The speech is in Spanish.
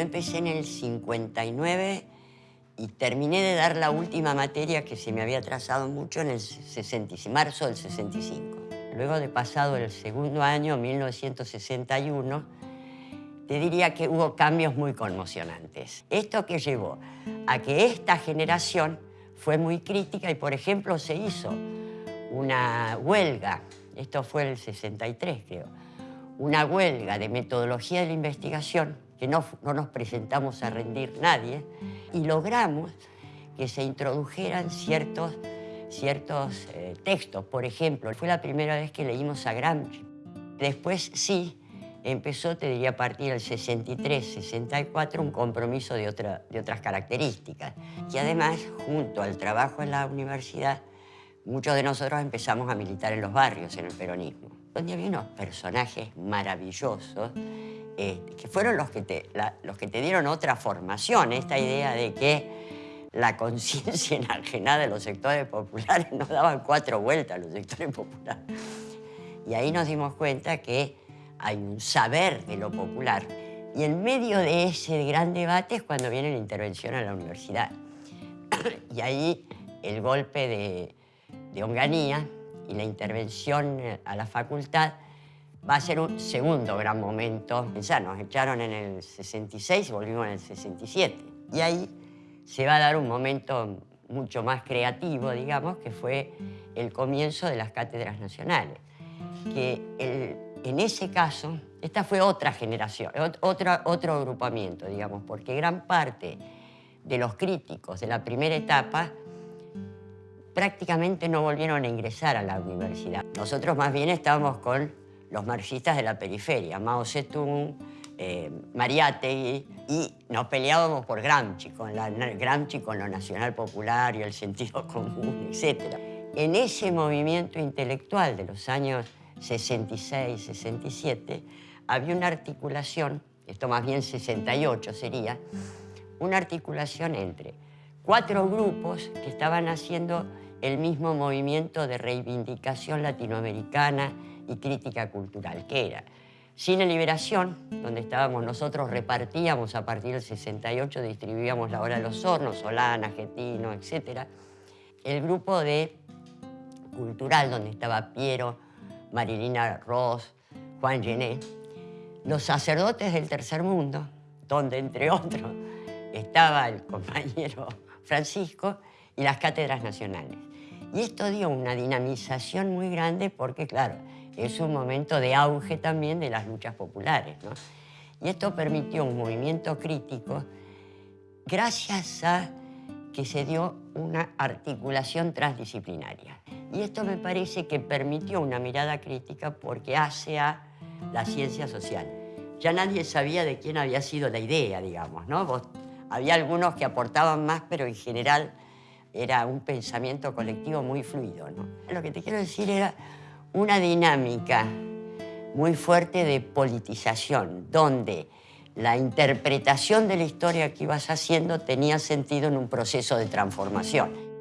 empecé en el 59 y terminé de dar la última materia que se me había trazado mucho en el 60, marzo del 65. Luego de pasado el segundo año, 1961, te diría que hubo cambios muy conmocionantes. Esto que llevó a que esta generación fue muy crítica y, por ejemplo, se hizo una huelga, esto fue el 63 creo, una huelga de metodología de la investigación que no, nos presentamos a rendir nadie, y logramos que se introdujeran ciertos, ciertos eh, textos. Por ejemplo, fue la primera vez que leímos a Gramsci. Después sí, empezó, te diría, a partir del 63, 64, un compromiso de, otra, de otras características. Y además, junto al trabajo en la universidad, muchos de nosotros empezamos a militar en los barrios, en el peronismo, donde había unos personajes maravillosos eh, que fueron los que, te, los que te dieron otra formación, esta idea de que la conciencia enajenada de los sectores populares nos daban cuatro vueltas a los sectores populares. Y ahí nos dimos cuenta que hay un saber de lo popular. Y en medio de ese gran debate es cuando viene la intervención a la universidad. y ahí el golpe de, de Onganía y la intervención a la facultad va a ser un segundo gran momento. Ya nos echaron en el 66 y volvimos en el 67. Y ahí se va a dar un momento mucho más creativo, digamos, que fue el comienzo de las cátedras nacionales. Que en ese caso, esta fue otra generación, otro, otro agrupamiento, digamos, porque gran parte de los críticos de la primera etapa prácticamente no volvieron a ingresar a la universidad. Nosotros más bien estábamos con los marxistas de la periferia, Mao Zedong, eh, Mariátegui, y nos peleábamos por Gramsci, con la, Gramsci con lo nacional popular y el sentido común, etc. En ese movimiento intelectual de los años 66, 67, había una articulación, esto más bien 68 sería, una articulación entre cuatro grupos que estaban haciendo el mismo movimiento de reivindicación latinoamericana y crítica cultural, que era Cine Liberación, donde estábamos nosotros, repartíamos a partir del 68, distribuíamos la hora de los hornos, Solana, Argentino, etc. El grupo de Cultural, donde estaba Piero, Marilina Ross, Juan Gené. Los sacerdotes del tercer mundo, donde entre otros estaba el compañero Francisco, y las cátedras nacionales. Y esto dio una dinamización muy grande porque, claro, es un momento de auge también de las luchas populares. ¿no? Y esto permitió un movimiento crítico gracias a que se dio una articulación transdisciplinaria. Y esto me parece que permitió una mirada crítica porque hace a la ciencia social. Ya nadie sabía de quién había sido la idea, digamos, ¿no? había algunos que aportaban más, pero en general era un pensamiento colectivo muy fluido, ¿no? Lo que te quiero decir era una dinámica muy fuerte de politización, donde la interpretación de la historia que ibas haciendo tenía sentido en un proceso de transformación.